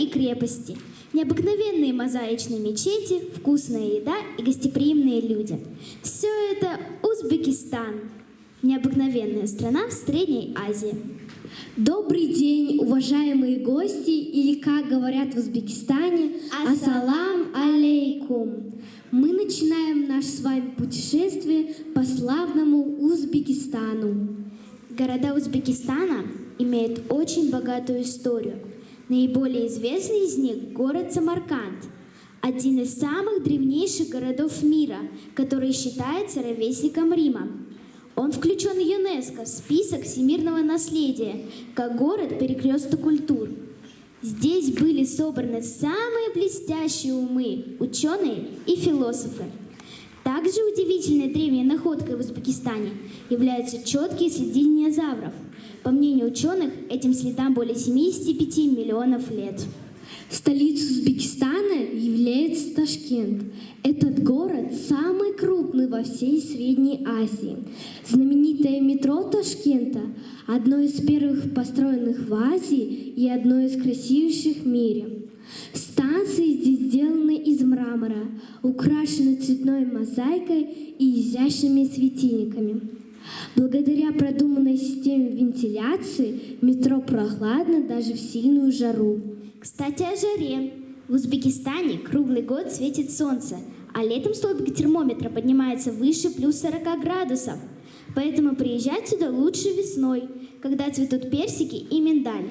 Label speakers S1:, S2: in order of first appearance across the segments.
S1: и крепости, необыкновенные мозаичные мечети, вкусная еда и гостеприимные люди. Все это Узбекистан, необыкновенная страна в Средней Азии.
S2: Добрый день, уважаемые гости, или, как говорят в Узбекистане, ассалам алейкум. Мы начинаем наше с вами путешествие по славному Узбекистану.
S1: Города Узбекистана имеют очень богатую историю. Наиболее известный из них – город Самарканд, один из самых древнейших городов мира, который считается ровесником Рима. Он включен в ЮНЕСКО в список всемирного наследия, как город-перекресток культур. Здесь были собраны самые блестящие умы, ученые и философы. Также удивительной древней находкой в Узбекистане являются четкие следы динозавров. По мнению ученых, этим следам более 75 миллионов лет.
S2: Столицей Узбекистана является Ташкент. Этот город самый крупный во всей Средней Азии. Знаменитое метро Ташкента – одно из первых построенных в Азии и одно из красивейших в мире. Станции здесь сделаны из мрамора, украшены цветной мозаикой и изящными светильниками. Благодаря продуманной системе вентиляции метро прохладно даже в сильную жару.
S1: Кстати, о жаре. В Узбекистане круглый год светит солнце, а летом столбик термометра поднимается выше плюс 40 градусов. Поэтому приезжать сюда лучше весной, когда цветут персики и миндаль.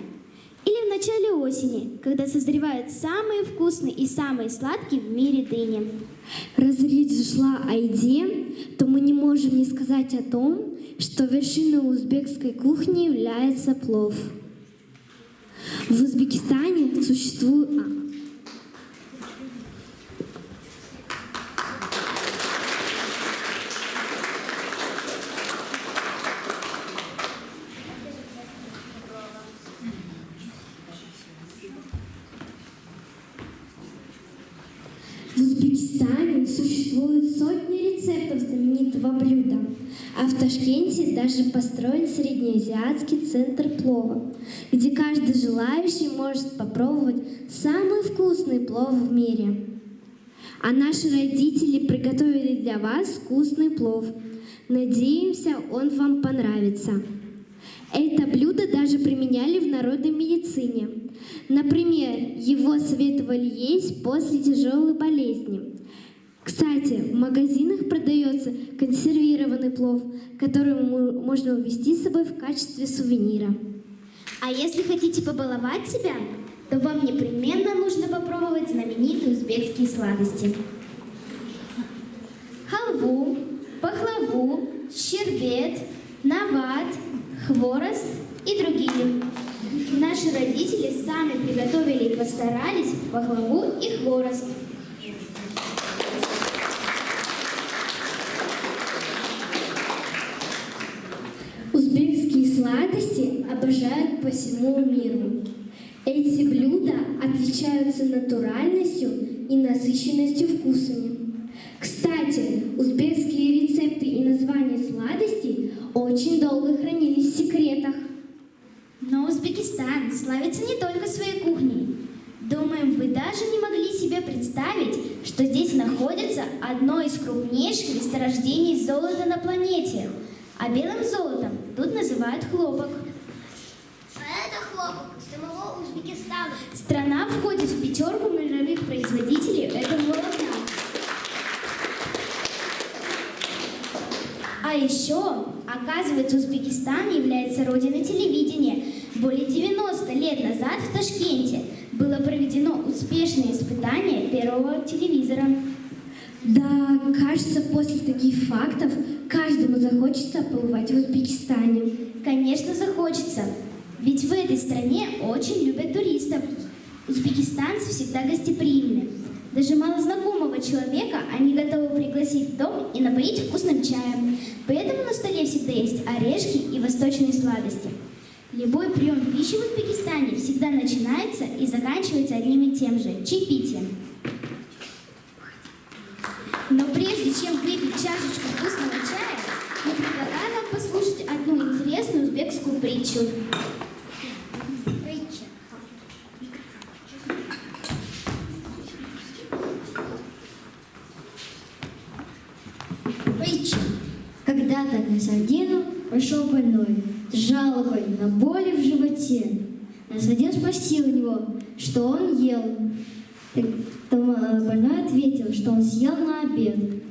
S1: Или в начале осени, когда созревают самые вкусные и самые сладкие в мире дыни.
S2: Раз речь зашла о еде, то мы не можем не сказать о том, что вершиной узбекской кухни является плов. В Узбекистане существует... а, В Узбекистане существуют сотни рецептов знаменитого блюда, а в Ташкенте даже построен среднеазиатский центр плова, где каждый желающий может попробовать самый вкусный плов в мире. А наши родители приготовили для вас вкусный плов. Надеемся, он вам понравится. Это блюдо даже применяли в народной медицине. Например, его советовали есть после тяжелой болезни. Кстати, в магазинах продается консервированный плов, который мо- можно увезти с собой в качестве сувенира.
S1: А если хотите побаловать себя, то вам непременно нужно попробовать знаменитые узбекские сладости. Халву, пахлаву, щербет, нават, хворост и другие. Наши родители сами приготовили и постарались пахлаву и хворост.
S2: Узбекские сладости обожают по всему миру. Эти блюда отличаются натуральностью и насыщенностью вкусами. Кстати, узбекские рецепты и названия сладостей очень долго хранились в секретах.
S1: Но Узбекистан славится не только своей кухней. Думаем, вы даже не могли себе представить, что здесь находится одно из крупнейших месторождений золота на планете. А белым золотом тут называют хлопок.
S3: Это хлопок самого Узбекистана.
S1: Страна входит в пятерку мировых производителей этого волокна. А еще, оказывается, Узбекистан является родиной телевидения. Более 90 лет назад в Ташкенте было проведено успешное испытание первого телевизора.
S2: Да, кажется, после таких фактов каждому захочется побывать в Узбекистане.
S1: Конечно, захочется. Ведь в этой стране очень любят туристов. Узбекистанцы всегда гостеприимны. Даже малознакомого человека они готовы пригласить в дом и напоить вкусным чаем. Поэтому на столе всегда есть орешки и восточные сладости. Любой прием пищи в Узбекистане всегда начинается и заканчивается одним и тем же – чаепитием. Но прежде чем выпить чашечку вкусного чая, мы предлагаем вам послушать одну интересную узбекскую притчу.
S2: Насадину пришел больной с жалобой на боли в животе. Насадин спросил у него, что он ел. Тогда больной ответил, что он съел на обед.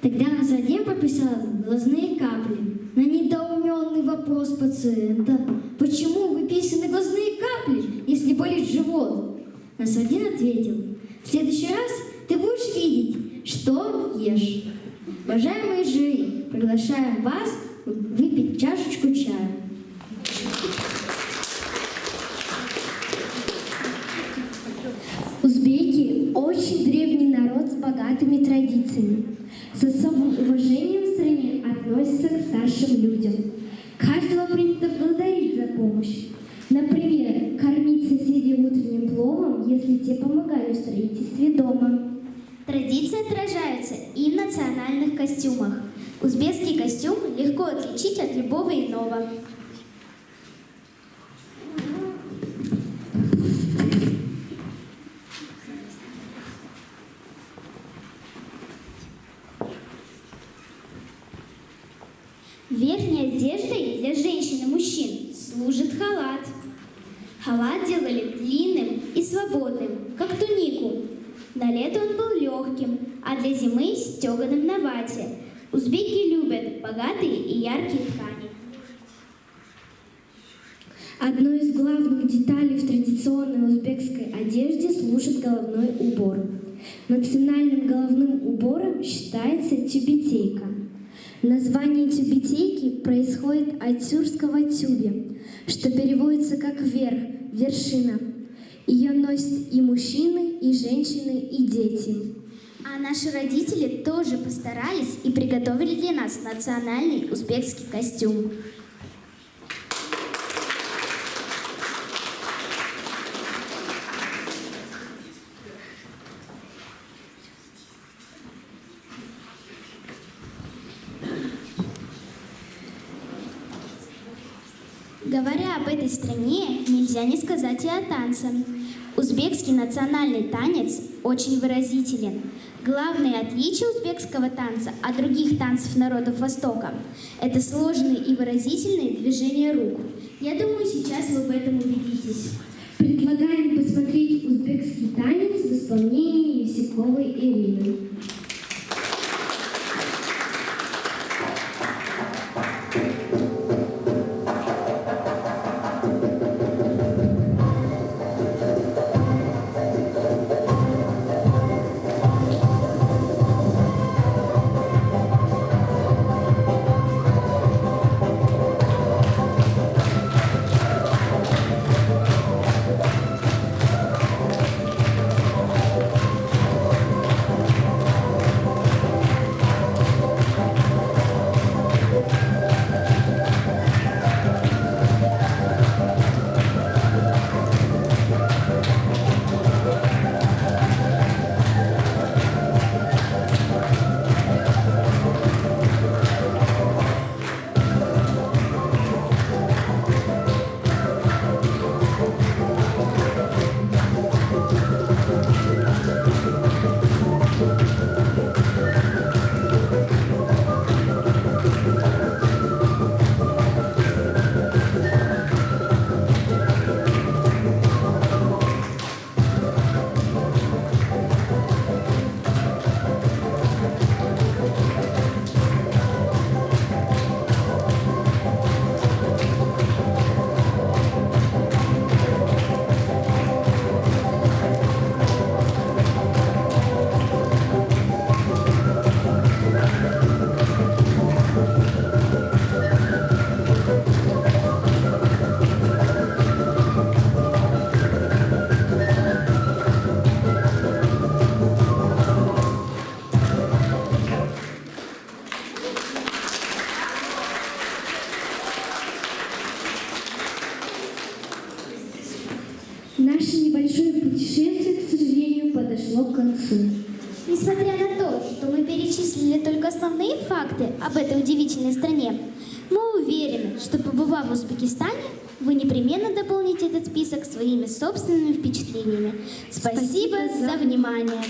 S2: Тогда Насадин прописал глазные капли. На недоуменный вопрос пациента, почему выписаны глазные капли, если болит живот? Насадин ответил, в следующий раз ты будешь видеть, что ешь. Уважаемые жюри, приглашаем вас выпить чашечку чая. Узбеки – очень древний народ с богатыми традициями. С особым уважением в стране относятся к старшим людям. Каждого принято благодарить за помощь. Например, кормить соседей утренним пловом, если те помогали в строительстве дома.
S1: Традиции отражаются и в национальных костюмах. Узбекский костюм легко отличить от любого иного. Верхней одеждой для женщин и мужчин служит халат. Халат делали длинным и свободным, как тунику. На лето он был легким, а для зимы стеганым на вате. Узбеки любят богатые и яркие ткани.
S2: Одной из главных деталей в традиционной узбекской одежде служит головной убор. Национальным головным убором считается тюбетейка. Название тюбетейки происходит от тюркского тюбе, что переводится как «верх», «вершина». Ее носят и мужчины, и женщины, и дети.
S1: А наши родители тоже постарались и приготовили для нас национальный узбекский костюм. Говоря об этой стране, нельзя не сказать и о танце. Узбекский национальный танец очень выразителен. Главное отличие узбекского танца от других танцев народов Востока – это сложные и выразительные движения рук. Я думаю, сейчас вы в этом убедитесь.
S2: Предлагаем посмотреть узбекский танец в исполнении Евсиковой Ирины.
S1: Мы уверены, что побывав в Узбекистане, вы непременно дополните этот список своими собственными впечатлениями. Спасибо, за внимание.